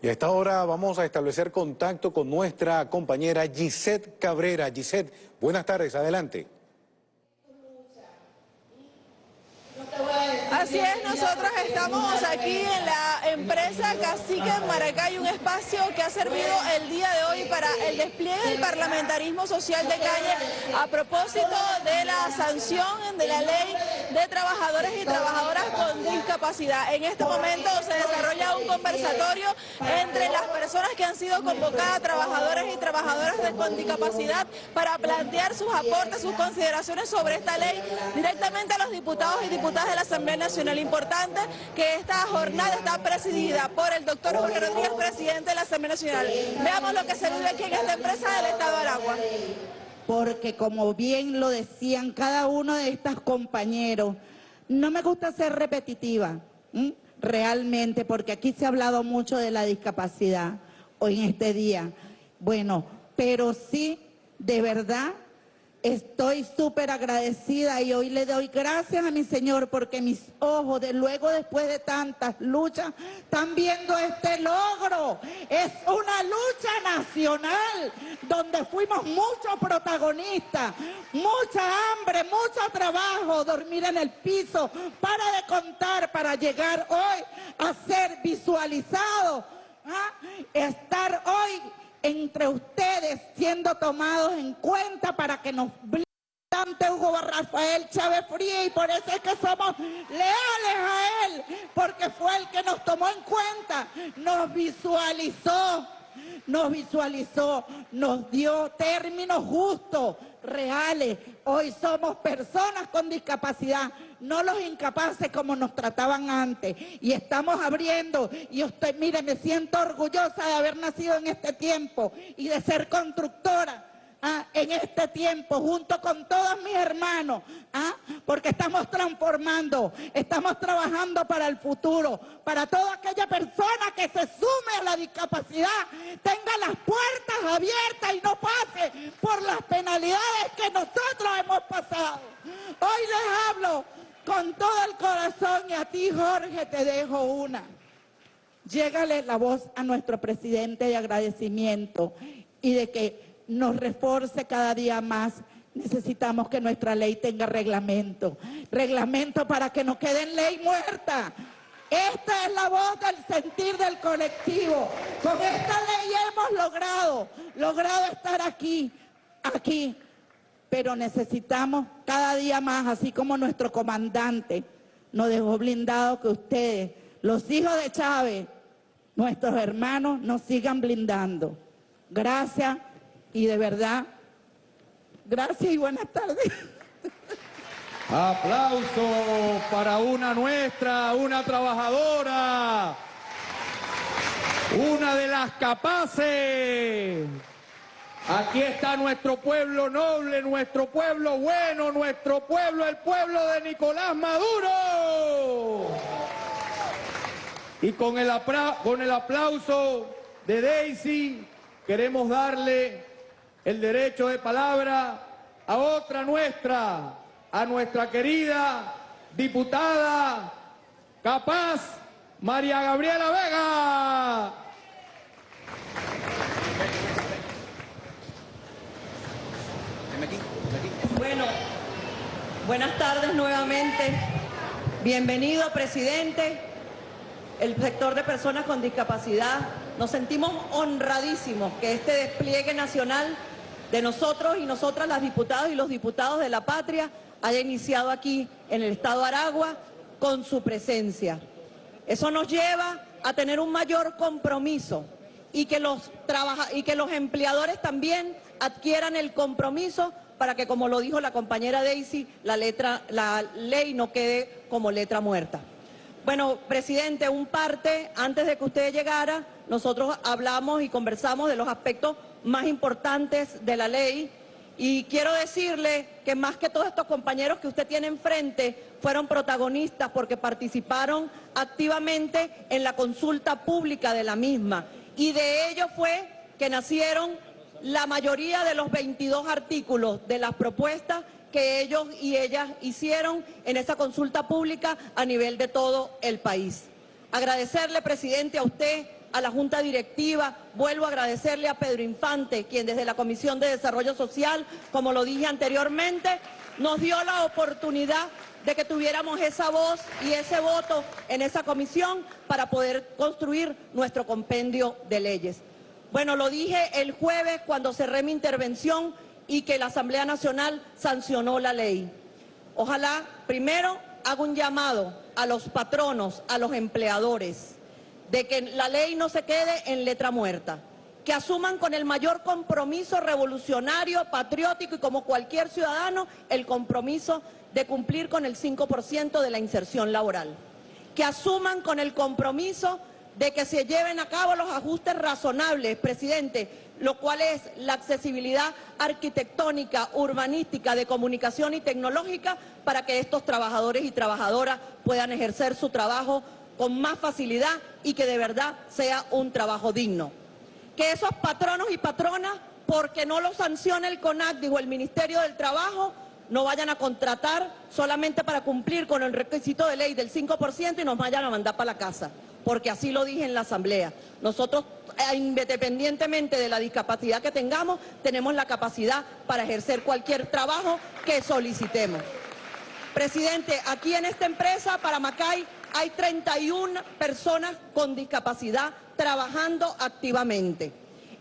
Y a esta hora vamos a establecer contacto con nuestra compañera Gisette Cabrera. Gisette, buenas tardes, adelante. Así es, nosotros estamos aquí en la empresa Cacique en Maracay, un espacio que ha servido el día de hoy para el despliegue del parlamentarismo social de calle a propósito de la sanción de la ley de trabajadores y trabajadoras con discapacidad. En este momento se desarrolla un conversatorio entre las personas que han sido convocadas, trabajadores y trabajadoras con discapacidad, para plantear sus aportes, sus consideraciones sobre esta ley directamente a los diputados y diputadas de la Asamblea Nacional. Importante que esta jornada está presidida por el doctor Jorge Rodríguez, presidente de la Asamblea Nacional. Veamos lo que se vive aquí en esta empresa del Estado de Aragua porque como bien lo decían cada uno de estos compañeros, no me gusta ser repetitiva, realmente, porque aquí se ha hablado mucho de la discapacidad hoy en este día. Bueno, pero sí, de verdad, Estoy súper agradecida y hoy le doy gracias a mi Señor porque mis ojos, de luego después de tantas luchas, están viendo este logro. Es una lucha nacional donde fuimos muchos protagonistas, mucha hambre, mucho trabajo, dormir en el piso, para de contar, para llegar hoy a ser visualizado, ¿ah? estar hoy entre ustedes siendo tomados en cuenta para que nos ante Hugo Rafael Chávez Fría y por eso es que somos leales a él, porque fue el que nos tomó en cuenta, nos visualizó, nos visualizó, nos dio términos justos, reales. Hoy somos personas con discapacidad, no los incapaces como nos trataban antes. Y estamos abriendo, y usted, mire, me siento orgullosa de haber nacido en este tiempo y de ser constructora ¿ah? en este tiempo junto con todos mis hermanos, ¿ah? porque estamos transformando, estamos trabajando para el futuro, para toda aquella persona que se sume a la discapacidad, tenga las puertas abiertas y no pase por las penalidades que nosotros hemos pasado. Hoy les hablo con todo el corazón y a ti Jorge te dejo una. Llégale la voz a nuestro presidente de agradecimiento y de que nos reforce cada día más. Necesitamos que nuestra ley tenga reglamento. Reglamento para que no quede en ley muerta. Esta es la voz del sentir del colectivo. Con esta ley hemos logrado, logrado estar aquí, aquí. Pero necesitamos cada día más, así como nuestro comandante nos dejó blindado, que ustedes, los hijos de Chávez, nuestros hermanos, nos sigan blindando. Gracias y de verdad, gracias y buenas tardes. Aplauso para una nuestra, una trabajadora, una de las capaces. Aquí está nuestro pueblo noble, nuestro pueblo bueno, nuestro pueblo, el pueblo de Nicolás Maduro. Y con el, con el aplauso de Daisy queremos darle el derecho de palabra a otra nuestra, a nuestra querida diputada capaz María Gabriela Vega. Buenas tardes nuevamente. Bienvenido, presidente. El sector de personas con discapacidad. Nos sentimos honradísimos que este despliegue nacional de nosotros y nosotras las diputadas y los diputados de la patria haya iniciado aquí en el Estado de Aragua con su presencia. Eso nos lleva a tener un mayor compromiso y que los, y que los empleadores también adquieran el compromiso para que, como lo dijo la compañera Daisy, la, letra, la ley no quede como letra muerta. Bueno, presidente, un parte, antes de que usted llegara, nosotros hablamos y conversamos de los aspectos más importantes de la ley y quiero decirle que más que todos estos compañeros que usted tiene enfrente fueron protagonistas porque participaron activamente en la consulta pública de la misma y de ello fue que nacieron la mayoría de los 22 artículos de las propuestas que ellos y ellas hicieron en esa consulta pública a nivel de todo el país. Agradecerle, presidente, a usted a la Junta Directiva, vuelvo a agradecerle a Pedro Infante, quien desde la Comisión de Desarrollo Social, como lo dije anteriormente, nos dio la oportunidad de que tuviéramos esa voz y ese voto en esa comisión para poder construir nuestro compendio de leyes. Bueno, lo dije el jueves cuando cerré mi intervención y que la Asamblea Nacional sancionó la ley. Ojalá, primero, hago un llamado a los patronos, a los empleadores, de que la ley no se quede en letra muerta, que asuman con el mayor compromiso revolucionario, patriótico y como cualquier ciudadano, el compromiso de cumplir con el 5% de la inserción laboral, que asuman con el compromiso de que se lleven a cabo los ajustes razonables, presidente, lo cual es la accesibilidad arquitectónica, urbanística, de comunicación y tecnológica para que estos trabajadores y trabajadoras puedan ejercer su trabajo con más facilidad y que de verdad sea un trabajo digno. Que esos patronos y patronas, porque no lo sanciona el CONACDI o el Ministerio del Trabajo, no vayan a contratar solamente para cumplir con el requisito de ley del 5% y nos vayan a mandar para la casa, porque así lo dije en la Asamblea. Nosotros, eh, independientemente de la discapacidad que tengamos, tenemos la capacidad para ejercer cualquier trabajo que solicitemos. Presidente, aquí en esta empresa, para Macay, hay 31 personas con discapacidad trabajando activamente.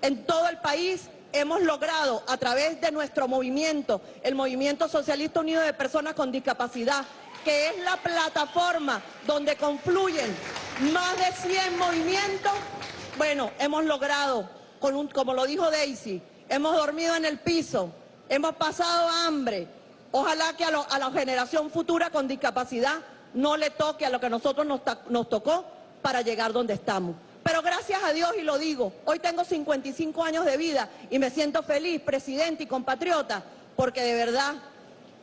En todo el país hemos logrado a través de nuestro movimiento, el Movimiento Socialista Unido de Personas con Discapacidad, que es la plataforma donde confluyen más de 100 movimientos, bueno, hemos logrado, con un, como lo dijo Daisy, hemos dormido en el piso, hemos pasado hambre. Ojalá que a, la generación futura con discapacidad no le toque a lo que a nosotros nos, nos tocó para llegar donde estamos. Pero gracias a Dios, y lo digo, hoy tengo 55 años de vida y me siento feliz, presidente y compatriota, porque de verdad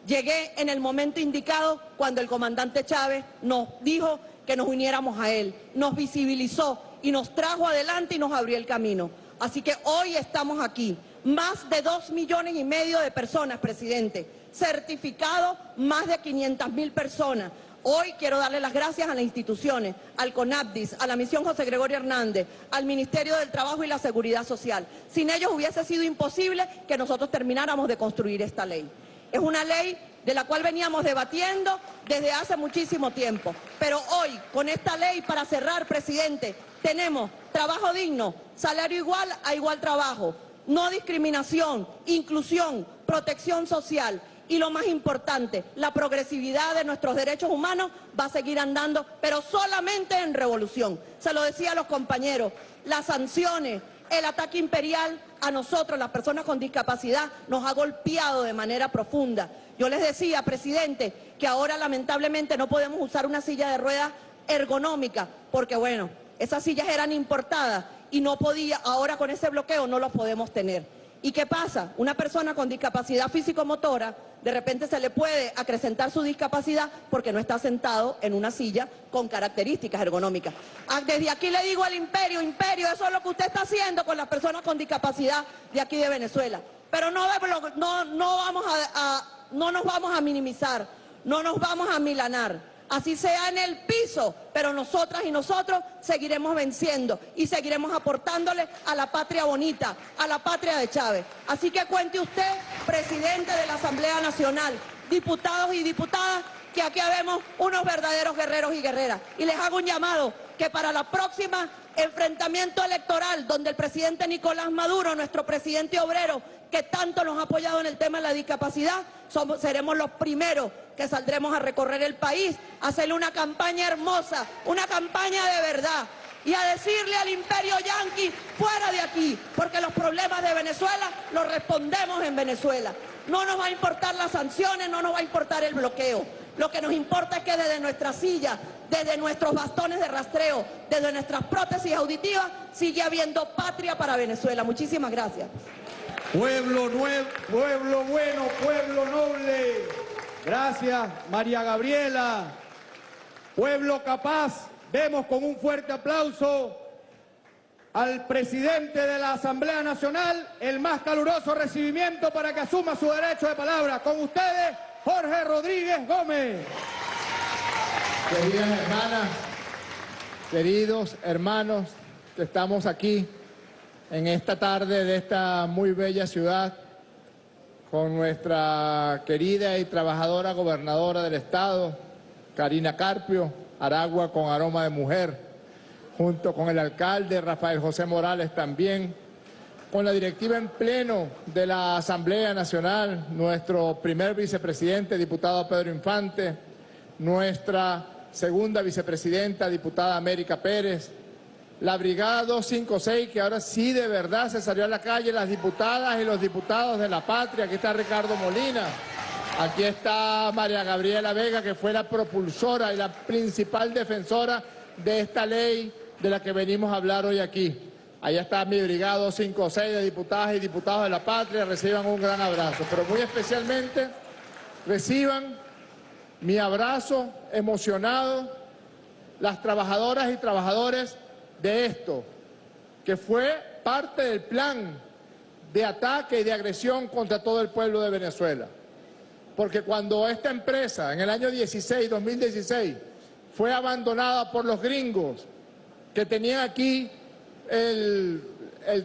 llegué en el momento indicado cuando el comandante Chávez nos dijo que nos uniéramos a él, nos visibilizó y nos trajo adelante y nos abrió el camino. Así que hoy estamos aquí, más de dos millones y medio de personas, presidente, certificado más de 500 mil personas, Hoy quiero darle las gracias a las instituciones, al CONAPDIS, a la misión José Gregorio Hernández, al Ministerio del Trabajo y la Seguridad Social. Sin ellos hubiese sido imposible que nosotros termináramos de construir esta ley. Es una ley de la cual veníamos debatiendo desde hace muchísimo tiempo. Pero hoy, con esta ley, para cerrar, presidente, tenemos trabajo digno, salario igual a igual trabajo, no discriminación, inclusión, protección social y lo más importante, la progresividad de nuestros derechos humanos va a seguir andando, pero solamente en revolución. Se lo decía a los compañeros, las sanciones, el ataque imperial a nosotros, las personas con discapacidad, nos ha golpeado de manera profunda. Yo les decía, presidente, que ahora lamentablemente no podemos usar una silla de ruedas ergonómica, porque bueno, esas sillas eran importadas y no podía, ahora con ese bloqueo no los podemos tener. ¿Y qué pasa? Una persona con discapacidad físico-motora, de repente se le puede acrecentar su discapacidad porque no está sentado en una silla con características ergonómicas. Ah, desde aquí le digo al imperio, imperio, eso es lo que usted está haciendo con las personas con discapacidad de aquí de Venezuela. Pero no, vamos a, no nos vamos a minimizar, no nos vamos a milanar así sea en el piso, pero nosotras y nosotros seguiremos venciendo y seguiremos aportándole a la patria bonita, a la patria de Chávez. Así que cuente usted, presidente de la Asamblea Nacional, diputados y diputadas, que aquí habemos unos verdaderos guerreros y guerreras. Y les hago un llamado que para la próxima enfrentamiento electoral, donde el presidente Nicolás Maduro, nuestro presidente obrero, que tanto nos ha apoyado en el tema de la discapacidad, seremos los primeros que saldremos a recorrer el país, a hacerle una campaña hermosa, una campaña de verdad y a decirle al imperio yanqui, fuera de aquí, porque los problemas de Venezuela los respondemos en Venezuela. No nos va a importar las sanciones, no nos va a importar el bloqueo. Lo que nos importa es que desde nuestra silla, desde nuestros bastones de rastreo, desde nuestras prótesis auditivas, sigue habiendo patria para Venezuela. Muchísimas gracias. Pueblo, nuevo, pueblo bueno, pueblo noble. Gracias, María Gabriela. Pueblo capaz. Vemos con un fuerte aplauso al presidente de la Asamblea Nacional el más caluroso recibimiento para que asuma su derecho de palabra. Con ustedes, Jorge Rodríguez Gómez. Queridas hermanas, queridos hermanos, estamos aquí en esta tarde de esta muy bella ciudad con nuestra querida y trabajadora gobernadora del estado, Karina Carpio, Aragua con aroma de mujer, junto con el alcalde Rafael José Morales también, con la directiva en pleno de la Asamblea Nacional, nuestro primer vicepresidente, diputado Pedro Infante, nuestra segunda vicepresidenta, diputada América Pérez, la Brigada 256, que ahora sí de verdad se salió a la calle, las diputadas y los diputados de la patria, aquí está Ricardo Molina, aquí está María Gabriela Vega, que fue la propulsora y la principal defensora de esta ley de la que venimos a hablar hoy aquí. Allá está mi Brigada 256 de diputadas y diputados de la patria, reciban un gran abrazo, pero muy especialmente reciban mi abrazo emocionado las trabajadoras y trabajadores de esto, que fue parte del plan de ataque y de agresión contra todo el pueblo de Venezuela. Porque cuando esta empresa, en el año 16, 2016, fue abandonada por los gringos que tenían aquí el,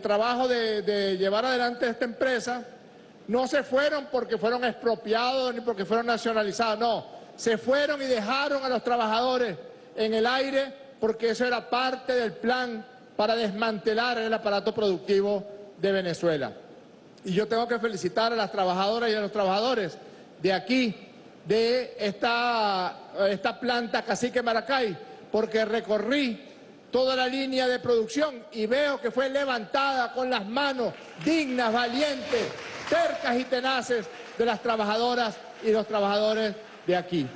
trabajo de, de llevar adelante esta empresa, no se fueron porque fueron expropiados ni porque fueron nacionalizados, no, se fueron y dejaron a los trabajadores en el aire porque eso era parte del plan para desmantelar el aparato productivo de Venezuela. Y yo tengo que felicitar a las trabajadoras y a los trabajadores de aquí, de esta, esta planta Cacique Maracay, porque recorrí toda la línea de producción y veo que fue levantada con las manos dignas, valientes, cercas y tenaces de las trabajadoras y los trabajadores de aquí.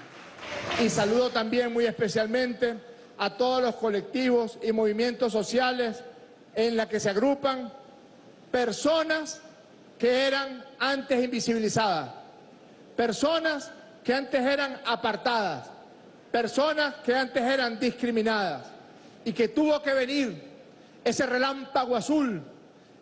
Y saludo también muy especialmente a todos los colectivos y movimientos sociales en la que se agrupan personas que eran antes invisibilizadas, personas que antes eran apartadas, personas que antes eran discriminadas y que tuvo que venir ese relámpago azul,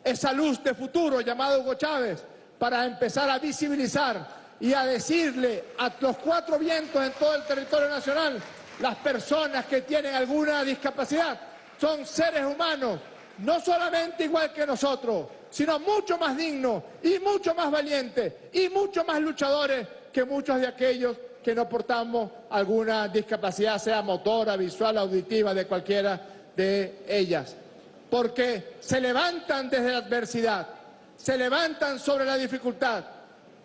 esa luz de futuro llamado Hugo Chávez para empezar a visibilizar y a decirle a los cuatro vientos en todo el territorio nacional las personas que tienen alguna discapacidad son seres humanos, no solamente igual que nosotros, sino mucho más dignos y mucho más valientes y mucho más luchadores que muchos de aquellos que no portamos alguna discapacidad, sea motora, visual, auditiva, de cualquiera de ellas. Porque se levantan desde la adversidad, se levantan sobre la dificultad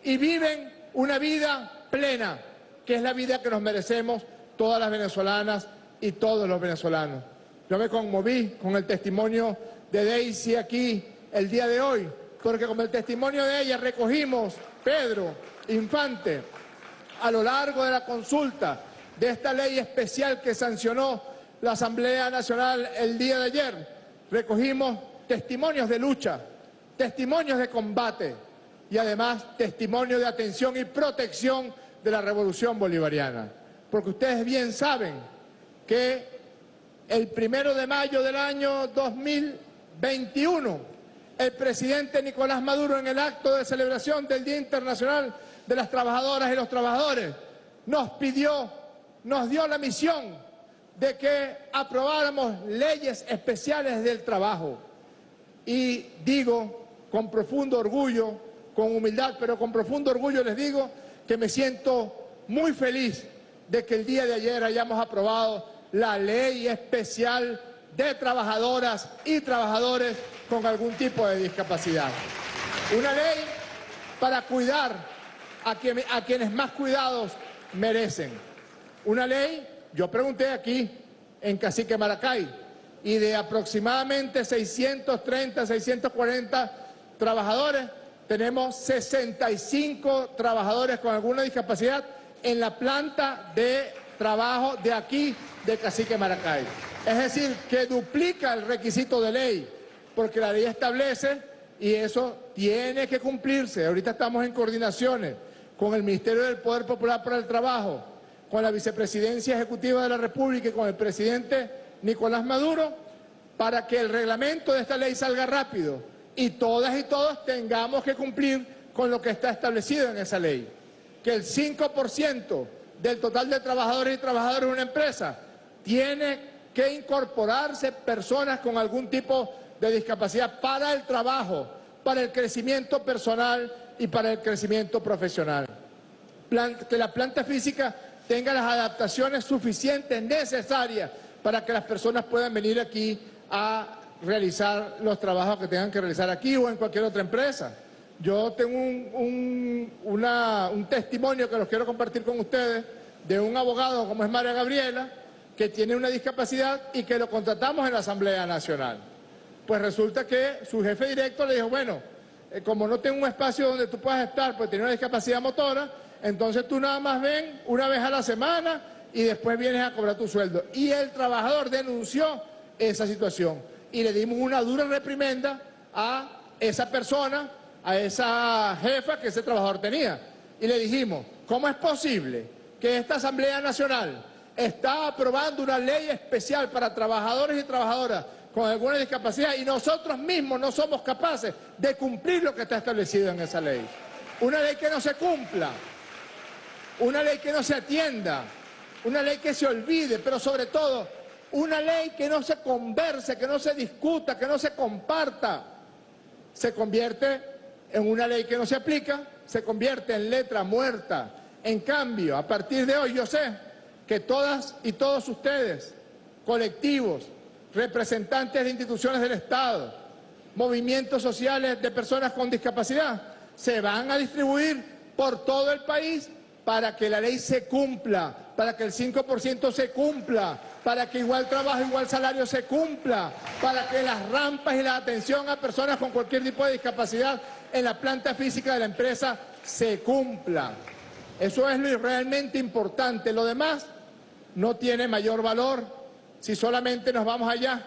y viven una vida plena, que es la vida que nos merecemos todas las venezolanas y todos los venezolanos. Yo me conmoví con el testimonio de Daisy aquí el día de hoy, porque con el testimonio de ella recogimos, Pedro, Infante, a lo largo de la consulta de esta ley especial que sancionó la Asamblea Nacional el día de ayer, recogimos testimonios de lucha, testimonios de combate y además testimonios de atención y protección de la revolución bolivariana porque ustedes bien saben que el primero de mayo del año 2021, el presidente Nicolás Maduro en el acto de celebración del Día Internacional de las Trabajadoras y los Trabajadores nos pidió, nos dio la misión de que aprobáramos leyes especiales del trabajo. Y digo con profundo orgullo, con humildad, pero con profundo orgullo les digo que me siento muy feliz de que el día de ayer hayamos aprobado la ley especial de trabajadoras y trabajadores con algún tipo de discapacidad. Una ley para cuidar a, quienes más cuidados merecen. Una ley, yo pregunté aquí en Cacique Maracay, y de aproximadamente 630, 640 trabajadores, tenemos 65 trabajadores con alguna discapacidad en la planta de trabajo de aquí, de Cacique Maracay. Es decir, que duplica el requisito de ley, porque la ley establece y eso tiene que cumplirse. Ahorita estamos en coordinaciones con el Ministerio del Poder Popular para el Trabajo, con la Vicepresidencia Ejecutiva de la República y con el presidente Nicolás Maduro, para que el reglamento de esta ley salga rápido y todas y todos tengamos que cumplir con lo que está establecido en esa ley que el 5% del total de trabajadores y trabajadoras de una empresa tiene que incorporarse personas con algún tipo de discapacidad para el trabajo, para el crecimiento personal y para el crecimiento profesional. que la planta física tenga las adaptaciones suficientes, necesarias, para que las personas puedan venir aquí a realizar los trabajos que tengan que realizar aquí o en cualquier otra empresa. Yo tengo un, testimonio que los quiero compartir con ustedes de un abogado como es María Gabriela, que tiene una discapacidad y que lo contratamos en la Asamblea Nacional. Pues resulta que su jefe directo le dijo, bueno, eh, como no tengo un espacio donde tú puedas estar, pues tiene una discapacidad motora, entonces tú nada más ven una vez a la semana y después vienes a cobrar tu sueldo. Y el trabajador denunció esa situación y le dimos una dura reprimenda a esa persona, a esa jefa que ese trabajador tenía. Y le dijimos, ¿cómo es posible que esta Asamblea Nacional está aprobando una ley especial para trabajadores y trabajadoras con alguna discapacidad y nosotros mismos no somos capaces de cumplir lo que está establecido en esa ley? Una ley que no se cumpla, una ley que no se atienda, una ley que se olvide, pero sobre todo una ley que no se converse, que no se discuta, que no se comparta, se convierte en una ley que no se aplica, se convierte en letra muerta. En cambio, a partir de hoy yo sé que todas y todos ustedes, colectivos, representantes de instituciones del Estado, movimientos sociales de personas con discapacidad, se van a distribuir por todo el país para que la ley se cumpla, para que el 5% se cumpla, para que igual trabajo, igual salario se cumpla, para que las rampas y la atención a personas con cualquier tipo de discapacidad en la planta física de la empresa se cumpla. Eso es lo realmente importante. Lo demás no tiene mayor valor si solamente nos vamos allá,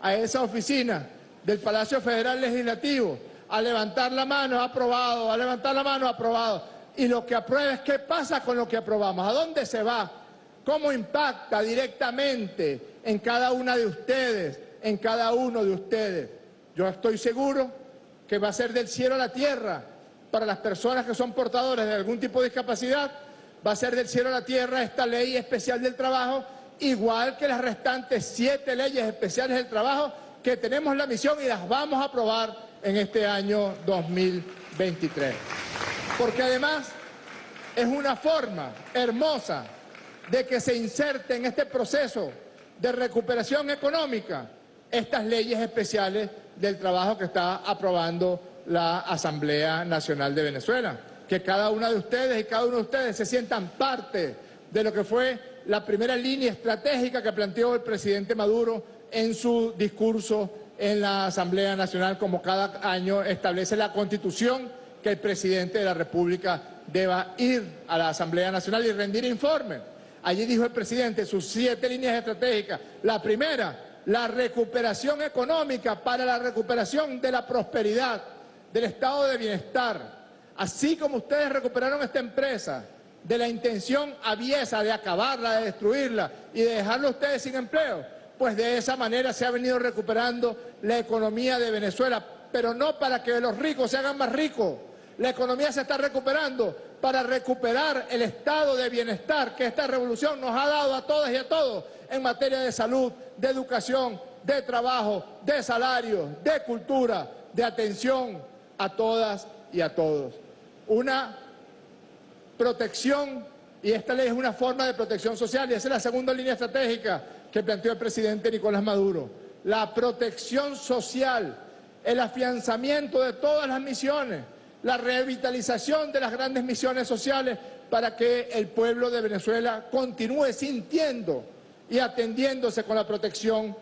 a esa oficina del Palacio Federal Legislativo, a levantar la mano, aprobado, a levantar la mano, aprobado y lo que aprueba es qué pasa con lo que aprobamos, a dónde se va, cómo impacta directamente en cada una de ustedes, en cada uno de ustedes. Yo estoy seguro que va a ser del cielo a la tierra para las personas que son portadores de algún tipo de discapacidad, va a ser del cielo a la tierra esta ley especial del trabajo, igual que las restantes siete leyes especiales del trabajo que tenemos la misión y las vamos a aprobar en este año 2023 porque además es una forma hermosa de que se inserte en este proceso de recuperación económica estas leyes especiales del trabajo que está aprobando la Asamblea Nacional de Venezuela. Que cada una de ustedes y cada uno de ustedes se sientan parte de lo que fue la primera línea estratégica que planteó el presidente Maduro en su discurso en la Asamblea Nacional, como cada año establece la Constitución que el presidente de la República deba ir a la Asamblea Nacional y rendir informe. Allí dijo el presidente sus siete líneas estratégicas. La primera, la recuperación económica para la recuperación de la prosperidad, del estado de bienestar. Así como ustedes recuperaron esta empresa de la intención aviesa de acabarla, de destruirla y de dejarlo ustedes sin empleo, pues de esa manera se ha venido recuperando la economía de Venezuela, pero no para que los ricos se hagan más ricos, la economía se está recuperando para recuperar el estado de bienestar que esta revolución nos ha dado a todas y a todos en materia de salud, de educación, de trabajo, de salario, de cultura, de atención a todas y a todos. Una protección, y esta ley es una forma de protección social, y esa es la segunda línea estratégica que planteó el presidente Nicolás Maduro. La protección social, el afianzamiento de todas las misiones, la revitalización de las grandes misiones sociales para que el pueblo de Venezuela continúe sintiendo y atendiéndose con la protección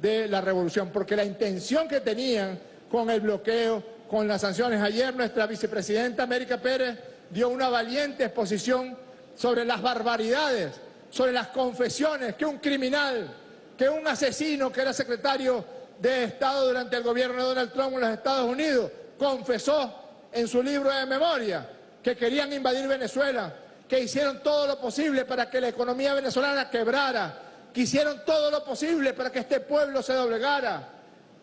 de la revolución, porque la intención que tenían con el bloqueo, con las sanciones, ayer nuestra vicepresidenta América Pérez dio una valiente exposición sobre las barbaridades, sobre las confesiones que un criminal, que un asesino que era secretario de Estado durante el gobierno de Donald Trump en los Estados Unidos, confesó en su libro de memoria que querían invadir Venezuela, que hicieron todo lo posible para que la economía venezolana quebrara, que hicieron todo lo posible para que este pueblo se doblegara,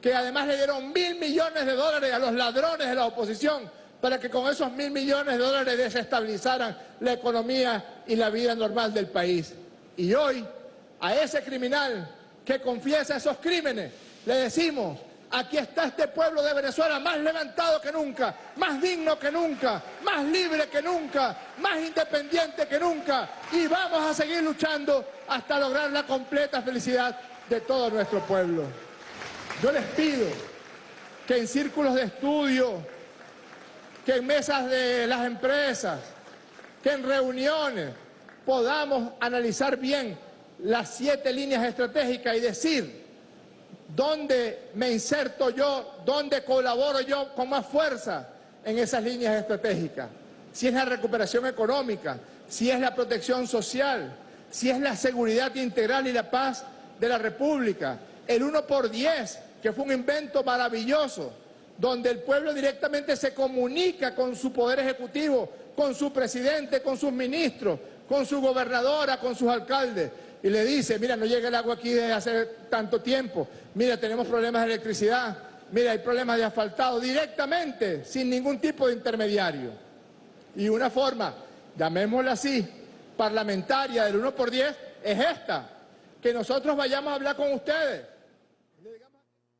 que además le dieron mil millones de dólares a los ladrones de la oposición para que con esos mil millones de dólares desestabilizaran la economía y la vida normal del país. Y hoy, a ese criminal que confiesa esos crímenes, le decimos, aquí está este pueblo de Venezuela más levantado que nunca, más digno que nunca, más libre que nunca, más independiente que nunca y vamos a seguir luchando hasta lograr la completa felicidad de todo nuestro pueblo. Yo les pido que en círculos de estudio, que en mesas de las empresas, que en reuniones podamos analizar bien las siete líneas estratégicas y decir dónde me inserto yo, dónde colaboro yo con más fuerza en esas líneas estratégicas. Si es la recuperación económica, si es la protección social, si es la seguridad integral y la paz de la República, el 1 por 10, que fue un invento maravilloso, donde el pueblo directamente se comunica con su poder ejecutivo, con su presidente, con sus ministros, con su gobernadora, con sus alcaldes, y le dice, mira, no llega el agua aquí desde hace tanto tiempo, mira, tenemos problemas de electricidad, mira, hay problemas de asfaltado, directamente, sin ningún tipo de intermediario. Y una forma, llamémosla así, parlamentaria del 1 por 10, es esta, que nosotros vayamos a hablar con ustedes.